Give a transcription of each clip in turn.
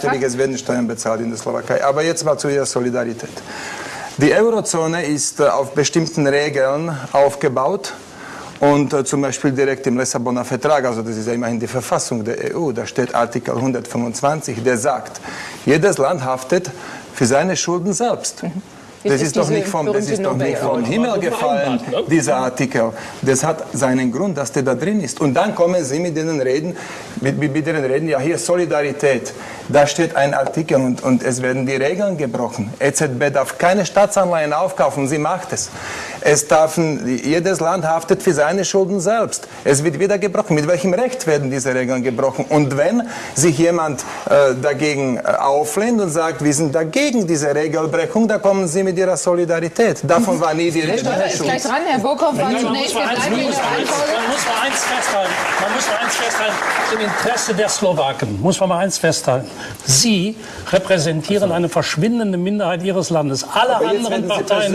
Es werden Steuern bezahlt in der Slowakei. Aber jetzt mal zu Ihrer Solidarität. Die Eurozone ist äh, auf bestimmten Regeln aufgebaut. Und äh, zum Beispiel direkt im Lissabonner Vertrag, also das ist ja immerhin die Verfassung der EU, da steht Artikel 125, der sagt, jedes Land haftet für seine Schulden selbst. Mhm. Das ist, doch nicht vom, das ist doch nicht vom Himmel gefallen, ne? dieser Artikel. Das hat seinen Grund, dass der da drin ist. Und dann kommen Sie mit denen reden, mit, mit denen reden, ja hier Solidarität. Da steht ein Artikel und, und es werden die Regeln gebrochen. EZB darf keine Staatsanleihen aufkaufen, sie macht es. Es darf, jedes Land haftet für seine Schulden selbst. Es wird wieder gebrochen. Mit welchem Recht werden diese Regeln gebrochen? Und wenn sich jemand äh, dagegen äh, auflehnt und sagt, wir sind dagegen diese Regelbrechung, da kommen Sie mit Ihrer Solidarität. Davon war nie die Rede. Herr ist gleich dran, Herr Burkhoff. Man, muss mal eins, man, muss mal eins festhalten. Man muss mal eins festhalten. Im Interesse der Slowaken muss man mal eins festhalten. Sie repräsentieren eine verschwindende Minderheit Ihres Landes. Alle anderen Parteien,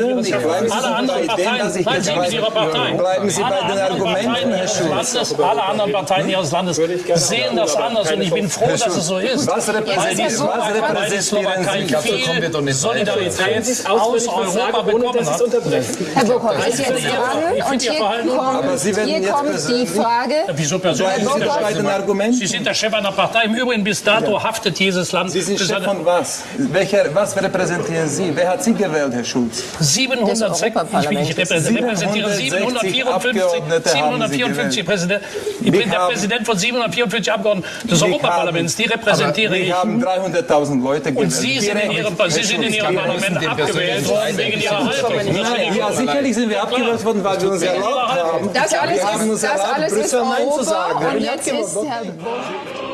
alle anderen Parteien, nein, Sie Ihrer Partei, bleiben Sie bei den Argumenten, Herr Schulz. Alle anderen Parteien Ihres Landes sehen das anders und ich bin froh, dass es so ist. Was repräsentieren viel Solidarität aus Europa bekommen hat. Herr Burkhoff ist jetzt dran und hier kommt, hier kommt die Frage. Wieso persönlich? Sie sind der Chef einer Partei. Im Übrigen bis dato haftet dieses Land. Sie sind Chef von was? Welcher, was repräsentieren Sie? Wer hat Sie gewählt, Herr Schulz? 706, ich, repräsentiere 754, 754 Präsidenten. Ich bin der Präsident von 744 Abgeordneten des Europaparlaments. Die repräsentiere ich. Wir haben 300.000 Leute gewählt. Und Sie sind in Ihrem, Sie sind in Ihrem Parlament abgewählt worden wegen Ihrer Haltung. Ja, sicherlich sind wir abgewählt worden, weil wir uns erlaubt haben. Das alles wir haben uns erlaubt, Brüssel Nein zu sagen. Und jetzt ist Herr